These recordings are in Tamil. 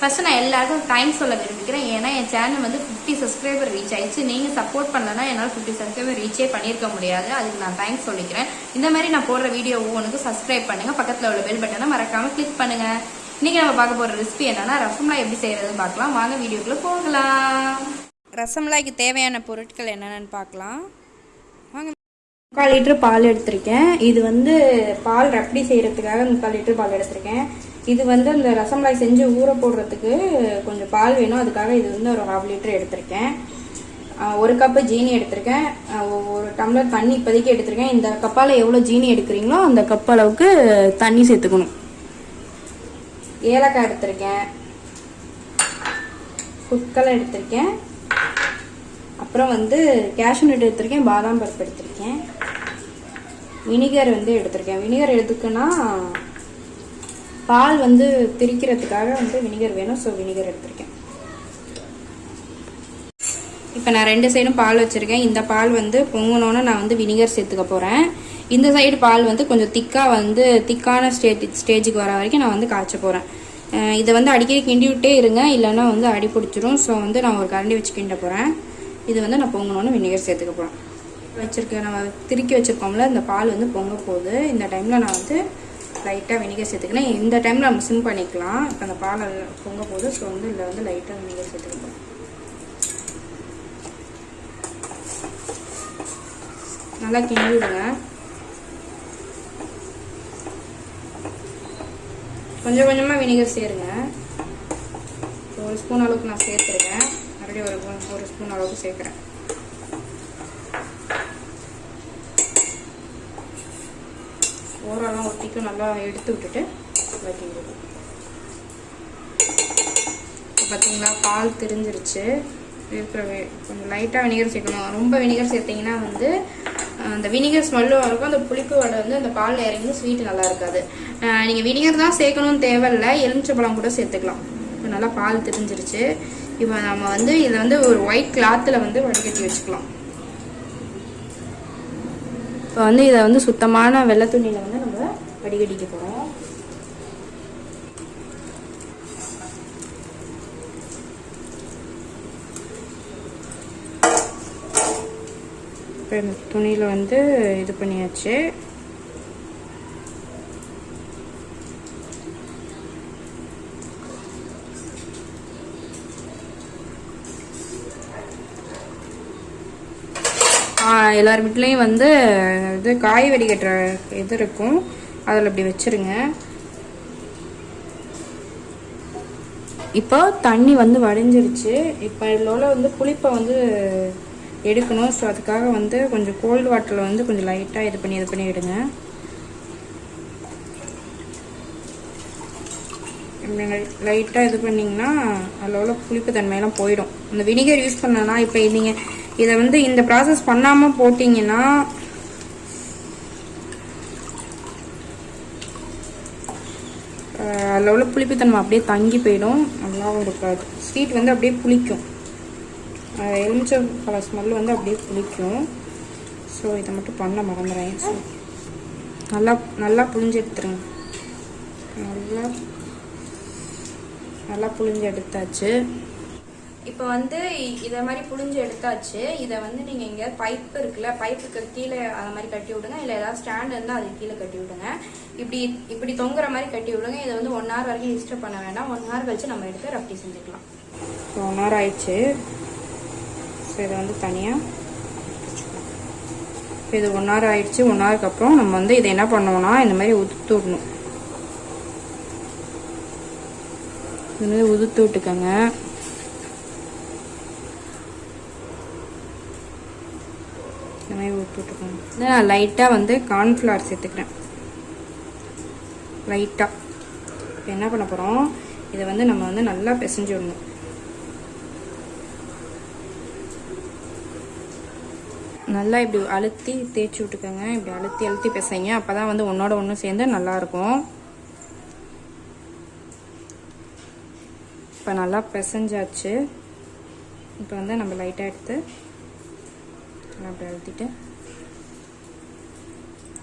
ஃபஸ்ட்டு நான் எல்லாருக்கும் தேங்க்ஸ் சொல்ல விரும்புகிறேன். ஏன்னா என் சேனல் வந்து ஃபிஃப்டி சப்ஸ்கிரைபர் ரீச் ஆயிடுச்சு. நீங்கள் சப்போர்ட் பண்ணலன்னா என்னால் ஃபிஃப்டி சப்ஸ்கிரைபர் ரீச்சே பண்ணியிருக்க முடியாது. அதுக்கு நான் தேங்க்ஸ் சொல்லிக்கிறேன். இந்த மாதிரி நான் போடுற வீடியோ ஒவ்வொன்றுக்கும் சப்ஸ்கிரைப் பண்ணுங்க. பக்கத்தில் உள்ள பெல் பட்டனை மறக்காமல் கிளிக் பண்ணுங்க. இன்றைக்கி நம்ம பார்க்க போகிற ரெசிபி என்னென்னா ரசம்லாம் எப்படி செய்கிறதுன்னு பார்க்கலாம். வாங்க வீடியோக்குள்ளே போகலாம். ரசம்லாய்க்கு தேவையான பொருட்கள் என்னென்னு பார்க்கலாம். வாங்க. முக்கால் லிட்டர் பால் எடுத்திருக்கேன். இது வந்து பால் ரப்படி செய்கிறதுக்காக முக்கால் லிட்டர் பால் எடுத்திருக்கேன். இது வந்து அந்த ரசமலாய் செஞ்சு ஊற போடுறதுக்கு கொஞ்சம் பால் வேணும். அதுக்காக இது வந்து ஒரு ஹாஃப் லிட்டர் எடுத்திருக்கேன். ஒரு கப்பு ஜீனி எடுத்திருக்கேன். ஒரு டம்ளர் தண்ணி இப்போதைக்கு எடுத்திருக்கேன். இந்த கப்பால் எவ்வளோ ஜீனி எடுக்கிறீங்களோ அந்த கப் அளவுக்கு தண்ணி சேர்த்துக்கணும். ஏலக்காய் எடுத்திருக்கேன். குட்கலை எடுத்திருக்கேன். அப்புறம் வந்து கேஷ்யூ நட் எடுத்திருக்கேன். பாதாம் பருப்பு எடுத்திருக்கேன். வினிகர் வந்து எடுத்திருக்கேன். வினிகர் எடுத்துக்குன்னா பால் வந்து திரிக்கிறதுக்காக வந்து வினிகர் வேணும். ஸோ வினிகர் எடுத்திருக்கேன். இப்போ நான் ரெண்டு சைடும் பால் வச்சுருக்கேன். இந்த பால் வந்து பொங்கணுன்னு நான் வந்து வினிகர் சேர்த்துக்க போகிறேன் இந்த சைடு பால் வந்து கொஞ்சம் திக்காக வந்து திக்கான ஸ்டேஜ் ஸ்டேஜுக்கு வர வரைக்கும் நான் வந்து காய்ச்ச போகிறேன் இதை வந்து அடிக்கடி கிண்டி விட்டே இருங்க. இல்லைன்னா வந்து அடி பிடிச்சிரும். ஸோ வந்து நான் ஒரு கரண்டி வச்சு கிண்ட போகிறேன் இது வந்து நான் பொங்கணுன்னு வினிகர் சேர்த்துக்க போகிறேன் வச்சுருக்கேன் நம்ம திருக்கி வச்சுருக்கோம்ல இந்த பால் வந்து பொங்க போகுது. இந்த டைமில் நான் வந்து லைட்டாக வினிகர் சேர்த்துக்கணும் இந்த டைமில் நம்ம சிம் பண்ணிக்கலாம். இப்போ அந்த பாலை பொங்க போது ஸோ வந்து இதில் வந்து லைட்டாக வினிகர் சேர்த்துக்க நல்லா கிண்டி விடுங்க கொஞ்சம் கொஞ்சமாக வினிகர் சேருங்க. ஒரு ஸ்பூன் அளவுக்கு நான் சேர்த்துருக்கேன். மறுபடியும் ஒரு ஒரு ஸ்பூன் அளவுக்கு சேர்க்குறேன். ஓரெல்லாம் ஒட்டிக்கும் நல்லா எடுத்து விட்டுட்டு நல்லா இப்போ பார்த்தீங்களா பால் திரிஞ்சிருச்சு. இருக்கிற கொஞ்சம் லைட்டாக வினிகர் சேர்க்கணும். ரொம்ப வினிகர் சேர்த்தீங்கன்னா வந்து அந்த வினிகர் ஸ்மெல்லும் இருக்கும். அந்த புளிப்பு வடை வந்து அந்த பால் இறங்கி ஸ்வீட் நல்லா இருக்காது. நீங்கள் வினிகர் தான் சேர்க்கணும்னு தேவையில்ல. எலுமிச்சப்பழம் கூட சேர்த்துக்கலாம். இப்போ நல்லா பால் திரிஞ்சிருச்சு. இப்போ நம்ம வந்து இதை வந்து ஒரு ஒயிட் கிளாத்தில் வந்து வடிகட்டி வச்சுக்கலாம். இப்போ வந்து இதை வந்து சுத்தமான வெள்ளை துணியில் வந்து வடிகட்டிக்க போகிறோம் இப்போ இந்த துணியில் வந்து இது பண்ணியாச்சு. எல்லார் வீட்லேயும் வந்து இது காய் வடிகட்டுற இது இருக்கும். அதில் இப்படி வச்சிருங்க. இப்போ தண்ணி வந்து வடிஞ்சிருச்சு. இப்போ இதில் உள்ள வந்து புளிப்பை வந்து எடுக்கணும். ஸோ அதுக்காக வந்து கொஞ்சம் கோல்டு வாட்டரில் வந்து கொஞ்சம் லைட்டாக இது பண்ணி இது பண்ணி விடுங்க லைட்டாக இது பண்ணிங்கன்னா அதில் உள்ள புளிப்பு தன்மையெல்லாம் போயிடும். இந்த வினிகர் யூஸ் பண்ணனா இப்போ நீங்கள் இதை வந்து இந்த ப்ராசஸ் பண்ணாமல் போட்டிங்கன்னா அதில் உள்ள புளிப்புத்தன்மை அப்படியே தங்கி போயிடும். நல்லாவும் இருக்காது. ஸ்வீட் வந்து அப்படியே புளிக்கும். அஹ் எலுமிச்சை பழ ஸ்மெல் வந்து அப்படியே புளிக்கும். ஸோ இதை மட்டும் பண்ண மறந்துடுறேன் ஸோ நல்லா நல்லா புளிஞ்சு எடுத்துருங்க. நல்லா நல்லா புளிஞ்சு எடுத்தாச்சு. இப்போ வந்து இதை மாதிரி புழிஞ்சு எடுத்தாச்சு. இதை வந்து நீங்கள் இங்கே பைப் இருக்குல்ல பைப்புக்கு கீழே அந்த மாதிரி கட்டி விடுங்க. இல்லை ஏதாவது ஸ்டாண்ட் இருந்தால் அது கீழே கட்டி விடுங்க. இப்படி இப்படி தொங்குற மாதிரி கட்டி விடுங்க. இதை வந்து ஒன் ஹவர் வரைக்கும் டிஸ்டர்ப் பண்ண வேண்டாம். ஒன் ஹவர் கழிச்சு நம்ம எடுத்து ரப்டி செஞ்சுக்கலாம். ஒன் ஹவர் ஆயிடுச்சு. ஸோ இதை வந்து தனியாக இது ஒன் ஹவர் ஆயிடுச்சு. ஒன் ஹவருக்கு அப்புறம் நம்ம வந்து இதை என்ன பண்ணோம்னா இந்த மாதிரி உதுத்து விடணும். இது மாதிரி உதுத்து விட்டுக்கோங்க. மாதிரி ஊற்றி நான் லைட்டாக வந்து கார்ன்ஃப்ளவர் சேர்த்துக்கிறேன். லைட்டாக இப்போ என்ன பண்ண போகிறோம் இதை வந்து நம்ம வந்து நல்லா பிசைஞ்சு விடணும். நல்லா இப்படி அழுத்தி தேய்ச்சி விட்டுக்கோங்க. இப்படி அழுத்தி அழுத்தி பிசைங்க. அப்போ தான் வந்து ஒன்றோட ஒன்று சேர்ந்து நல்லாயிருக்கும். இப்போ நல்லா பிசைஞ்சாச்சு. இப்போ வந்து நம்ம லைட்டாக எடுத்து நல்லா அப்படி அழுத்திட்டு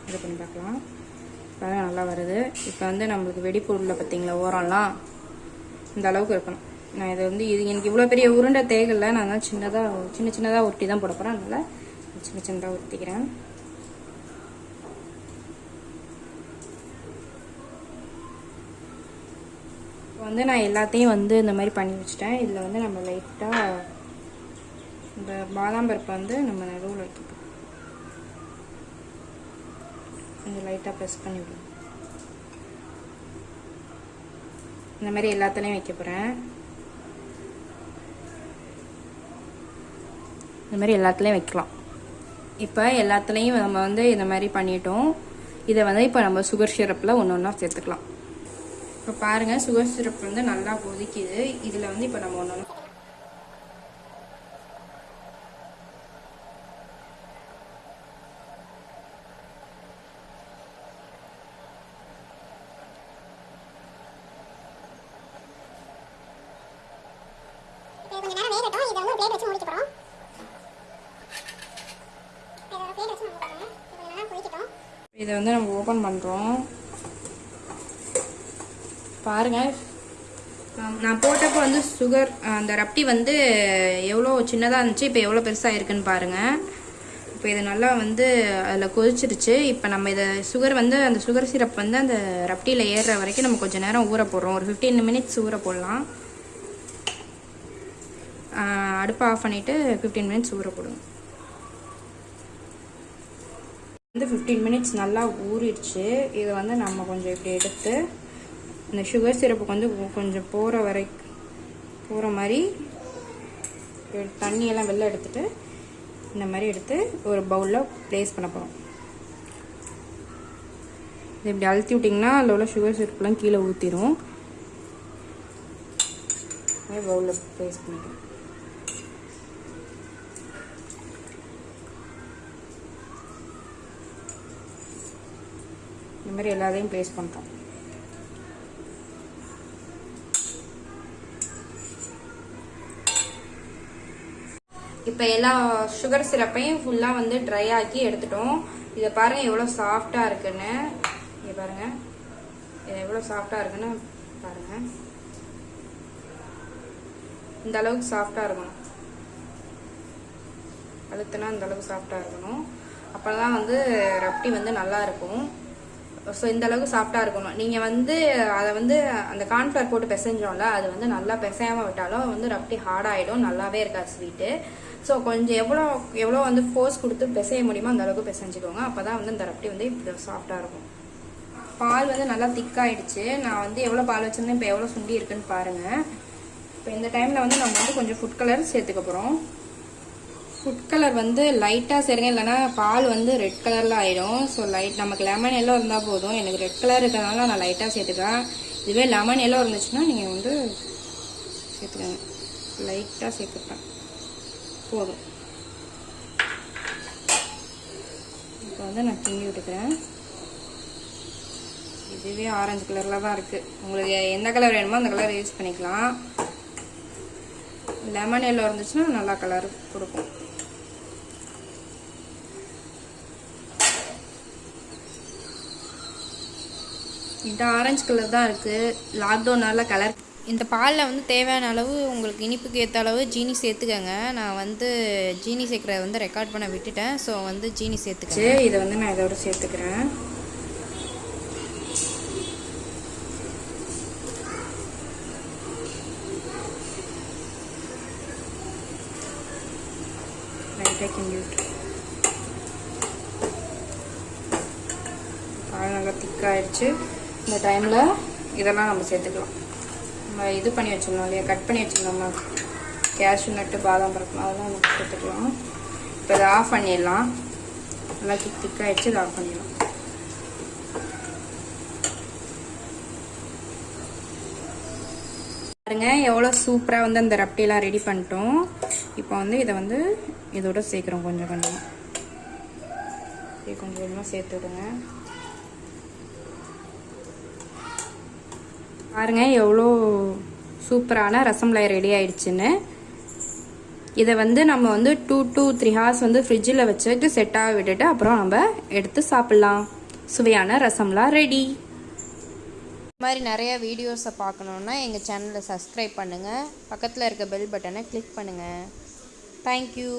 இது பண்ணி பார்க்கலாம். இப்போ நல்லா வருது. இப்போ வந்து நம்மளுக்கு வெடிப்பொருளில் பார்த்தீங்களா ஓரம்லாம் இந்த அளவுக்கு இருக்கணும். நான் இது வந்து இது எனக்கு இவ்வளோ பெரிய உருண்டை தேகலை நான் தான் சின்னதாக சின்ன சின்னதாக உருட்டி தான் போட போகிறேன் அதனால் சின்ன சின்னதாக உருட்டிக்கிறேன். இப்போ வந்து நான் எல்லாத்தையும் வந்து இந்த மாதிரி பண்ணி வச்சுட்டேன். இதில் வந்து நம்ம லைட்டாக இந்த பாதாம் பருப்பை வந்து நம்ம நடுவில் வைக்க கொஞ்சம் லைட்டாக ப்ரெஸ் பண்ணி விடுவோம் இந்த மாதிரி எல்லாத்துலேயும் வைக்க போகிறேன் இந்த மாதிரி எல்லாத்துலேயும் வைக்கலாம். இப்போ எல்லாத்துலேயும் நம்ம வந்து இந்த மாதிரி பண்ணிட்டோம். இதை வந்து இப்போ நம்ம சுகர் சிரப்பில் ஒன்று ஒன்றா சேர்த்துக்கலாம். இப்போ பாருங்கள் சுகர் சிரப் வந்து நல்லா கொதிக்குது. இதில் வந்து இப்போ நம்ம ஒன்று ஒன்று இப்போ கொஞ்ச நேரம் வேகட்டும் இதை வந்து ஒரு பிளேட் வச்சு முடிக்க போகிறோம் இதை ஒரு பிளேட் வச்சு முடிக்க போகிறோம் இது கொஞ்சம் நல்லா கொதிக்கட்டும். இதை வந்து நம்ம ஓப்பன் பண்ணுறோம் பாருங்க. நான் போட்டப்போ வந்து சுகர் அந்த ரப்டி வந்து எவ்வளோ சின்னதாக இருந்துச்சு இப்போ எவ்வளோ பெருசாக இருக்குன்னு பாருங்கள் இப்போ இது நல்லா வந்து அதில் கொதிச்சிருச்சு. இப்போ நம்ம இதை சுகர் வந்து அந்த சுகர் சிரப் வந்து அந்த ரப்டியில் ஏறுற வரைக்கும் நம்ம கொஞ்சம் நேரம் ஊற போடுறோம். ஒரு ஃபிஃப்டீன் மினிட்ஸ் ஊற போடலாம். அடுப்பை ஆஃப் பண்ணிவிட்டு ஃபிஃப்டீன் மினிட்ஸ் ஊற போடுங்க. வந்து ஃபிஃப்டீன் மினிட்ஸ் நல்லா ஊறிடுச்சு. இதை வந்து நம்ம கொஞ்சம் இப்படி எடுத்து இந்த சுகர் சிரப்புக்கு வந்து கொஞ்சம் போகிற வரை போகிற மாதிரி தண்ணியெல்லாம் வெளில எடுத்துகிட்டு இந்த மாதிரி எடுத்து ஒரு பவுலில் ப்ளேஸ் பண்ண போகிறோம் இது இப்படி அழுத்தி விட்டிங்கன்னா அதில் உள்ள சுகர் சிரப்புலாம் கீழே ஊற்றிடும் பவுலில் ப்ளேஸ் பண்ணிக்கிறோம் மாதிரி எல்லாத்தையும் ப்ளேஸ் பண்ணுறோம் இப்போ எல்லா சுகர் சிரப்பையும் ஃபுல்லாக வந்து ட்ரை ஆக்கி எடுத்துட்டோம். இதை பாருங்க எவ்வளோ சாஃப்டாக இருக்குன்னு. இங்கே பாருங்க. இது எவ்வளோ சாஃப்டாக இருக்குன்னு பாருங்க. இந்த அளவுக்கு சாஃப்டாக இருக்கணும். அழுத்தினா இந்த அளவுக்கு சாஃப்டாக இருக்கணும். அப்போ தான் வந்து ரப்டி வந்து நல்லா இருக்கும். ஸோ இந்த அளவுக்கு சாஃப்டாக இருக்கணும். நீங்கள் வந்து அதை வந்து அந்த கார்ன்ஃப்ளவர் போட்டு பிசைஞ்சோம்ல அது வந்து நல்லா பிசையாமல் விட்டாலும் வந்து ரப்டி ஹார்டாகிடும் நல்லாவே இருக்காது ஸ்வீட்டு ஸோ கொஞ்சம் எவ்வளோ எவ்வளோ வந்து ஃபோர்ஸ் கொடுத்து பிசைய முடியுமோ அந்த அளவுக்கு பிசைஞ்சுக்கோங்க. அப்போ தான் வந்து இந்த ரப்டி வந்து இப்படி சாஃப்டாக இருக்கும். பால் வந்து நல்லா திக்காயிடுச்சு நான் வந்து எவ்வளோ பால் வச்சுருந்தேன் இப்போ எவ்வளோ சுண்டி இருக்குன்னு பாருங்கள் இப்போ இந்த டைமில் வந்து நம்ம வந்து கொஞ்சம் ஃபுட் கலர் சேர்த்துக்க போகிறோம் ஃபுட் கலர் வந்து லைட்டாக சேருங்க. இல்லைன்னா பால் வந்து ரெட் கலரில் ஆயிடும். ஸோ லைட் நமக்கு லெமன் எல்லோ இருந்தால் போதும். எனக்கு ரெட் கலர் இருக்கிறதுனால நான் லைட்டாக சேர்த்துக்கிறேன். இதுவே லெமன் எல்லோ இருந்துச்சுன்னா நீங்கள் வந்து சேர்த்துக்கோங்க. லைட்டாக சேர்த்துப்பேன். போதும். இப்போ வந்து நான் கிண்டி விட்டுக்கிறேன். இதுவே ஆரஞ்சு கலரில் தான் இருக்குது உங்களுக்கு எந்த கலர் வேணுமோ அந்த கலர் யூஸ் பண்ணிக்கலாம். லெமன் எல்லோ இருந்துச்சுன்னா நல்லா கலர் கொடுக்கும். இது ஆரஞ்சு கலர் தான் இருக்குது லாக்டவுனால் கலர் இந்த பாலில் வந்து தேவையான அளவு உங்களுக்கு இனிப்புக்கு ஏற்ற அளவு ஜீனி சேர்த்துக்கங்க. நான் வந்து ஜீனி சேர்க்குறத வந்து ரெக்கார்ட் பண்ண விட்டுட்டேன். ஸோ வந்து ஜீனி சேர்த்துக்கேன் இதை வந்து நான் இதோட சேர்த்துக்கிறேன். லைட்டாக பால் நல்லா திக்காயிடுச்சு இந்த டைமில் இதெல்லாம் நம்ம சேர்த்துக்கலாம். நம்ம இது பண்ணி வச்சுருந்தோம் இல்லையா? கட் பண்ணி வச்சுருந்தோம்மா கேஷ்யூ நட்டு பாதாம் பருப்பு அதெல்லாம் நம்ம சேர்த்துக்கலாம். இப்போ இதை ஆஃப் பண்ணிடலாம். நல்லா திக் திக்காயிடுச்சு இதை ஆஃப் பண்ணிடலாம். பாருங்க எவ்வளோ சூப்பராக வந்து அந்த ரப்டியெல்லாம் ரெடி பண்ணிட்டோம். இப்போ வந்து இதை வந்து இதோட சேர்க்குறோம் கொஞ்சம் கொஞ்சம். கொஞ்சம் கொஞ்சமாக சேர்த்து விடுங்க பாருங்க எவ்வளோ சூப்பரான ரசமலாய் ரெடி ஆயிடுச்சுன்னு. இதை வந்து நம்ம வந்து டூ டூ த்ரீ ஹார்ஸ் வந்து ஃப்ரிட்ஜில் வச்சுட்டு செட்டாக விட்டுட்டு அப்புறம் நம்ம எடுத்து சாப்பிட்லாம். சுவையான ரசம்லாம் ரெடி இது மாதிரி நிறைய வீடியோஸை பார்க்கணுன்னா எங்கள் சேனலை சப்ஸ்கிரைப் பண்ணுங்கள் பக்கத்தில் இருக்க பெல் பட்டனை கிளிக் பண்ணுங்கள் தேங்க்யூ